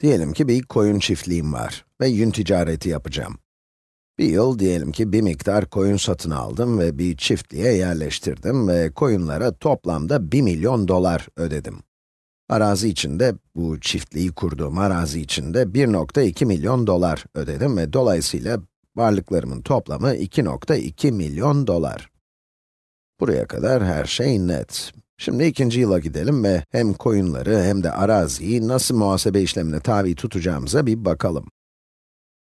Diyelim ki bir koyun çiftliğim var ve yün ticareti yapacağım. Bir yıl diyelim ki bir miktar koyun satın aldım ve bir çiftliğe yerleştirdim ve koyunlara toplamda 1 milyon dolar ödedim. Arazi içinde, bu çiftliği kurduğum arazi içinde 1.2 milyon dolar ödedim ve dolayısıyla varlıklarımın toplamı 2.2 milyon dolar. Buraya kadar her şey net. Şimdi ikinci yıla gidelim ve hem koyunları hem de araziyi nasıl muhasebe işlemine tabi tutacağımıza bir bakalım.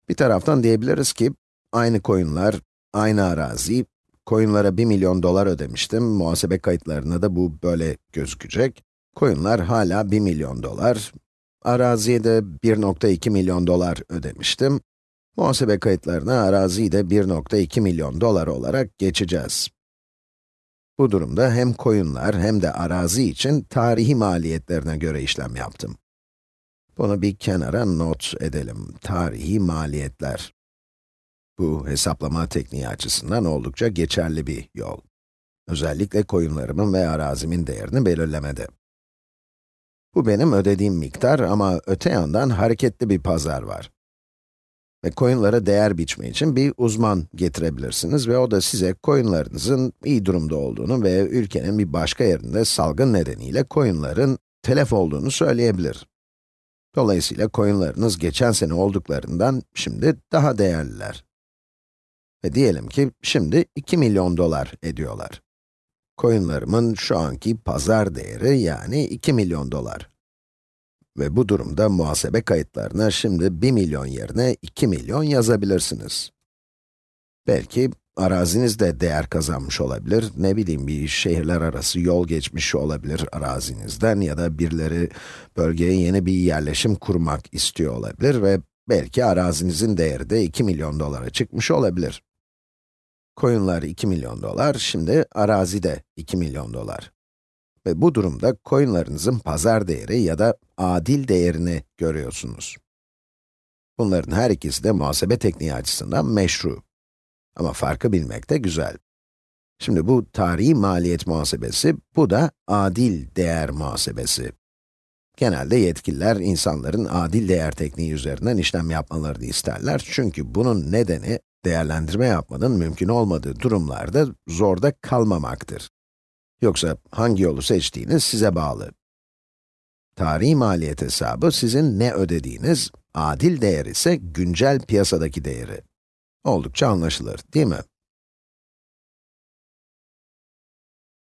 Bir taraftan diyebiliriz ki, aynı koyunlar, aynı arazi, koyunlara 1 milyon dolar ödemiştim, muhasebe kayıtlarına da bu böyle gözükecek. Koyunlar hala 1 milyon dolar, araziye de 1.2 milyon dolar ödemiştim. Muhasebe kayıtlarına araziyi de 1.2 milyon dolar olarak geçeceğiz. Bu durumda hem koyunlar hem de arazi için tarihi maliyetlerine göre işlem yaptım. Bunu bir kenara not edelim. Tarihi maliyetler. Bu hesaplama tekniği açısından oldukça geçerli bir yol. Özellikle koyunlarımın ve arazimin değerini belirlemede. Bu benim ödediğim miktar ama öte yandan hareketli bir pazar var. Ve koyunlara değer biçme için bir uzman getirebilirsiniz ve o da size koyunlarınızın iyi durumda olduğunu ve ülkenin bir başka yerinde salgın nedeniyle koyunların telef olduğunu söyleyebilir. Dolayısıyla koyunlarınız geçen sene olduklarından şimdi daha değerliler. Ve diyelim ki şimdi 2 milyon dolar ediyorlar. Koyunlarımın şu anki pazar değeri yani 2 milyon dolar. Ve bu durumda muhasebe kayıtlarına şimdi 1 milyon yerine 2 milyon yazabilirsiniz. Belki araziniz de değer kazanmış olabilir, ne bileyim bir şehirler arası yol geçmiş olabilir arazinizden ya da birileri bölgeye yeni bir yerleşim kurmak istiyor olabilir ve belki arazinizin değeri de 2 milyon dolara çıkmış olabilir. Koyunlar 2 milyon dolar, şimdi arazi de 2 milyon dolar. Ve bu durumda coinlarınızın pazar değeri ya da adil değerini görüyorsunuz. Bunların her ikisi de muhasebe tekniği açısından meşru. Ama farkı bilmek de güzel. Şimdi bu tarihi maliyet muhasebesi, bu da adil değer muhasebesi. Genelde yetkililer insanların adil değer tekniği üzerinden işlem yapmalarını isterler. Çünkü bunun nedeni, değerlendirme yapmanın mümkün olmadığı durumlarda zorda kalmamaktır. Yoksa hangi yolu seçtiğiniz size bağlı. Tarihi maliyet hesabı sizin ne ödediğiniz, adil değer ise güncel piyasadaki değeri. Oldukça anlaşılır, değil mi?